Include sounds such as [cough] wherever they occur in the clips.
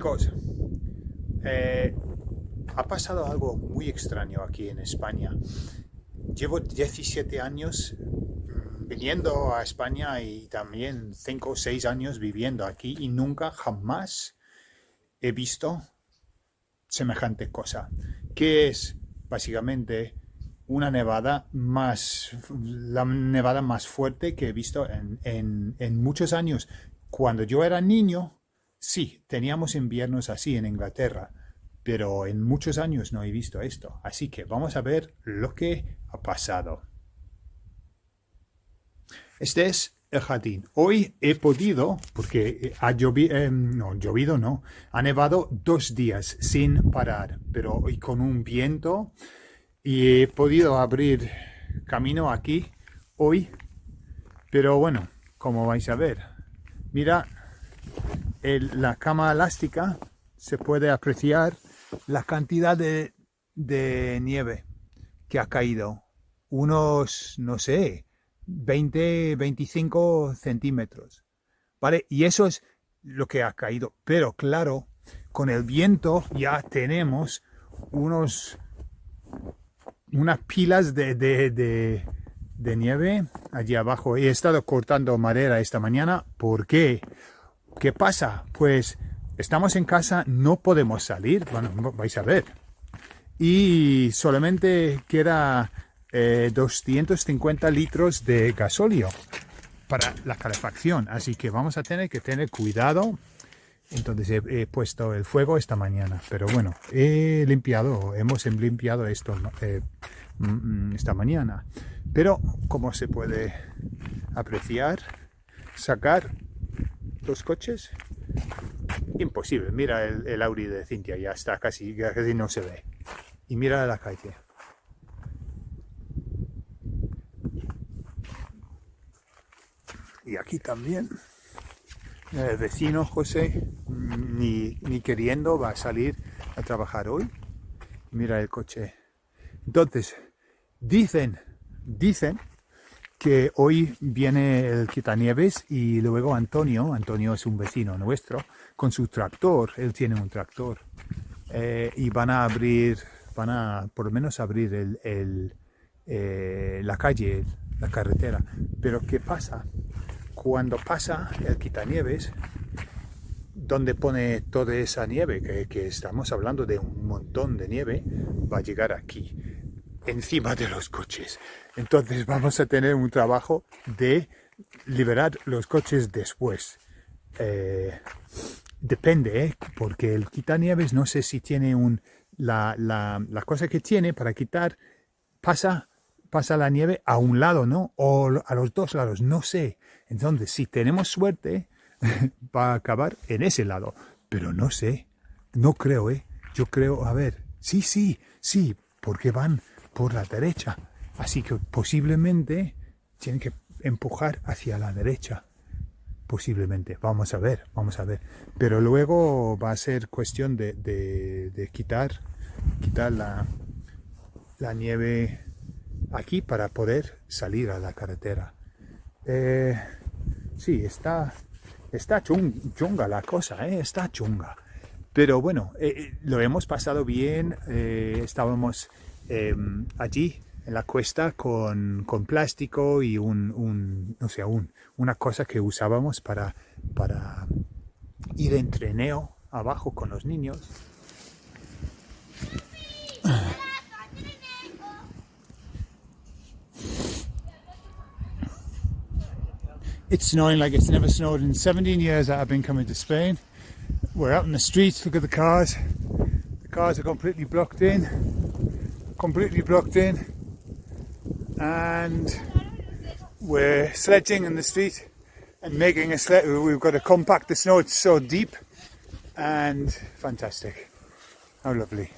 Chicos, eh, ha pasado algo muy extraño aquí en España. Llevo 17 años mm, viniendo a España y también 5 o 6 años viviendo aquí y nunca jamás he visto semejante cosa. Que es básicamente una nevada más, la nevada más fuerte que he visto en, en muchos años. Cuando yo era niño, sí, teníamos inviernos así en Inglaterra, pero en muchos años no he visto esto. Así que vamos a ver lo que ha pasado. Este es el jardín. Hoy he podido, porque ha llovido, eh, no, llovido no, ha nevado dos días sin parar, pero hoy con un viento y he podido abrir camino aquí hoy, pero bueno, como vais a ver, mira la cama elástica se puede apreciar la cantidad de, nieve que ha caído. Unos, no sé, 20, 25 centímetros. ¿Vale? Y eso es lo que ha caído. Pero claro, con el viento ya tenemos unos unas pilas de, de, de, nieve allí abajo. He estado cortando madera esta mañana. ¿Por qué? ¿Qué pasa? Pues estamos en casa, no podemos salir, bueno, vais a ver. Y solamente queda 250 eh, litros de gasóleo para la calefacción. Así que vamos a tener que tener cuidado. Entonces he, puesto el fuego esta mañana. Pero bueno, he limpiado, hemos limpiado esto eh, mm, esta mañana. Pero como se puede apreciar, sacar los coches imposible. Mira el, Audi de Cintia, ya está casi, casi no se ve. Y mira la calle. Y aquí también. El vecino José, ni, ni queriendo, va a salir a trabajar hoy. Mira el coche. Entonces, dicen, dicen que hoy viene el quitanieves y luego Antonio, Antonio es un vecino nuestro, con su tractor, él tiene un tractor, eh, y van a abrir, van a por lo menos abrir eh, la calle, la carretera. Pero ¿qué pasa? Cuando pasa el quitanieves, donde pone toda esa nieve, que estamos hablando de un montón de nieve, va a llegar aquí encima de los coches. Entonces vamos a tener un trabajo de liberar los coches después. Eh, depende, ¿eh? porque el quitanieves no sé si tiene un... La, la, la, cosa que tiene para quitar pasa, pasa la nieve a un lado, ¿no? O a los dos lados, no sé. Entonces, si tenemos suerte, [laughs] va a acabar en ese lado. Pero no sé, no creo, ¿eh? Yo creo, a ver, sí, sí, sí, porque van por la derecha. Así que posiblemente tienen que empujar hacia la derecha. Posiblemente. Vamos a ver, vamos a ver. Pero luego va a ser cuestión de, quitar, quitar la, nieve aquí para poder salir a la carretera. Eh, sí, está, está chunga la cosa, ¿eh? está chunga. Pero bueno, eh, lo hemos pasado bien, estábamos Em, allí en la cuesta con, plástico y un, un no sé, un, una cosa que usábamos para, para ir en abajo con los niños. It's snowing like it's never snowed in 17 years that I've been coming to Spain. We're out in the streets, look at the cars. The cars are completely blocked in completely blocked in and we're sledging in the street and making a sled. We've got to compact the snow, it's so deep and fantastic. How lovely.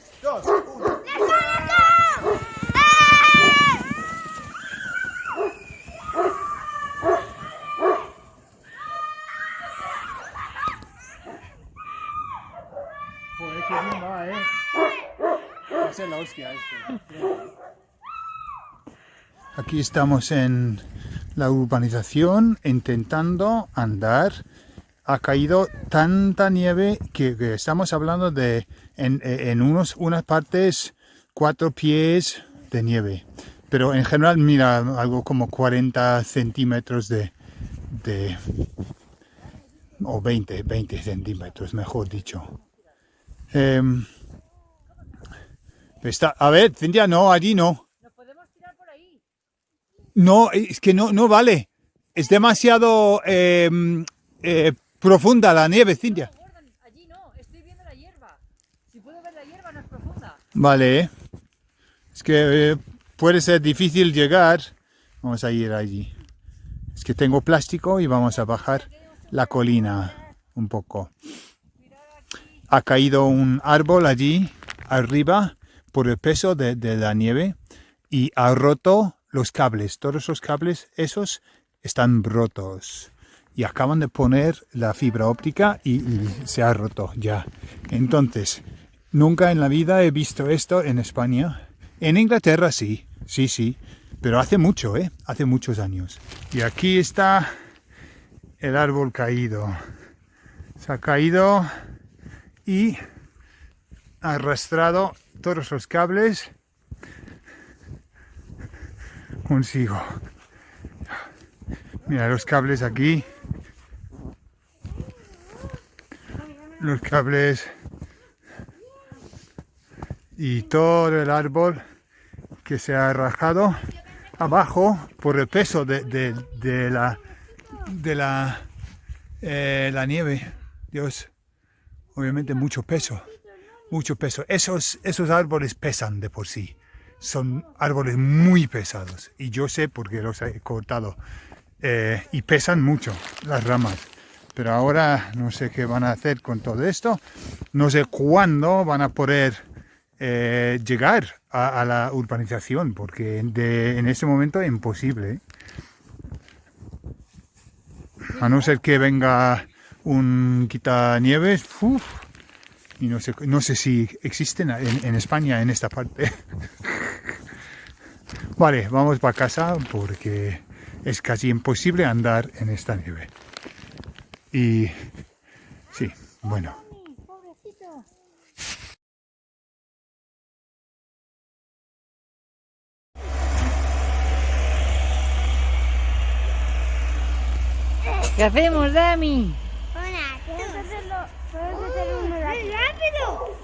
Aquí estamos en la urbanización intentando andar ha caído tanta nieve que, estamos hablando de en, en unos, unas partes cuatro pies de nieve. Pero en general, mira, algo como 40 centímetros de, de o 20, 20 centímetros, mejor dicho. Em, está, a ver, Cintia, no, allí no. ¿Nos podemos tirar por ahí? No, es que no, no vale. Es demasiado em, eh, profunda la nieve, Cintia. No, Gordon, allí no, estoy viendo la hierba. Si puedo ver la hierba no es profunda. Vale. Es que eh, puede ser difícil llegar. Vamos a ir allí. Es que tengo plástico y vamos a bajar la colina un poco. Ha caído un árbol allí arriba por el peso de, la nieve y ha roto los cables. Todos los cables esos están rotos. Y acaban de poner la fibra óptica y, se ha roto ya. Entonces, nunca en la vida he visto esto en España. En Inglaterra sí, sí, sí. Pero hace mucho, ¿eh? Hace muchos años. Y aquí está el árbol caído. Se ha caído y arrastrado todos los cables consigo. Mira los cables aquí. Los cables y todo el árbol que se ha rajado abajo por el peso de, de, de la de la eh, la nieve Dios obviamente mucho peso mucho peso. Esos esos árboles pesan de por sí. Son árboles muy pesados. Y yo sé porque los he cortado. Eh, y pesan mucho las ramas. Pero ahora no sé qué van a hacer con todo esto. No sé cuándo van a poder eh, llegar a, la urbanización, porque en ese momento es imposible. A no ser que venga un quitanieves, uf, y no sé, no sé si existen en, en España en esta parte. [laughs] vale, vamos para casa porque es casi imposible andar en esta nieve. Y sí, bueno. ¿Qué hacemos, Dami? know.